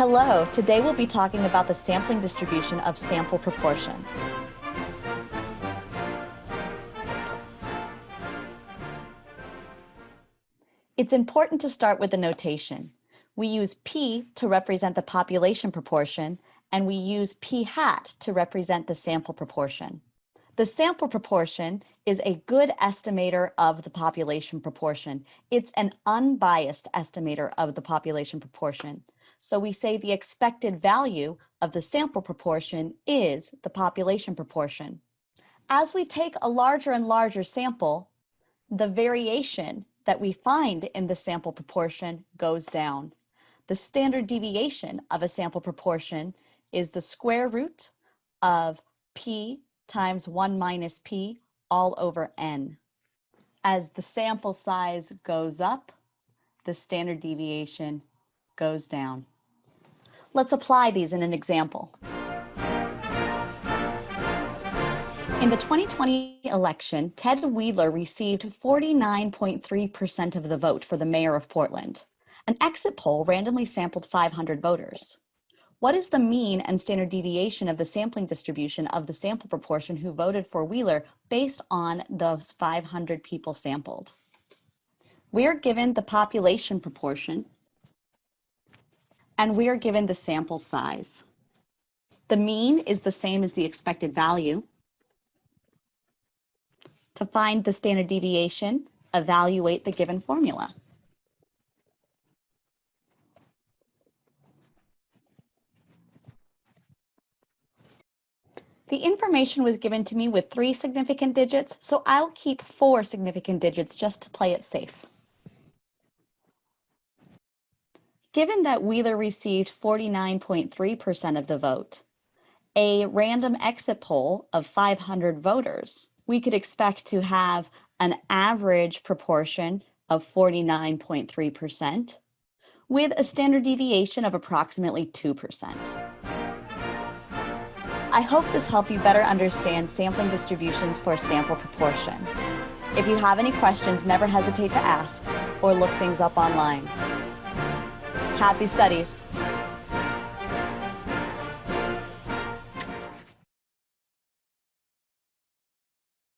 Hello, today we'll be talking about the sampling distribution of sample proportions. It's important to start with the notation. We use P to represent the population proportion, and we use P hat to represent the sample proportion. The sample proportion is a good estimator of the population proportion. It's an unbiased estimator of the population proportion. So we say the expected value of the sample proportion is the population proportion. As we take a larger and larger sample, the variation that we find in the sample proportion goes down. The standard deviation of a sample proportion is the square root of p times 1 minus p all over n. As the sample size goes up, the standard deviation goes down. Let's apply these in an example. In the 2020 election, Ted Wheeler received 49.3% of the vote for the mayor of Portland. An exit poll randomly sampled 500 voters. What is the mean and standard deviation of the sampling distribution of the sample proportion who voted for Wheeler based on those 500 people sampled? We are given the population proportion and we are given the sample size. The mean is the same as the expected value. To find the standard deviation, evaluate the given formula. The information was given to me with three significant digits, so I'll keep four significant digits just to play it safe. Given that Wheeler received 49.3% of the vote, a random exit poll of 500 voters, we could expect to have an average proportion of 49.3% with a standard deviation of approximately 2%. I hope this helped you better understand sampling distributions for sample proportion. If you have any questions, never hesitate to ask or look things up online. Happy studies.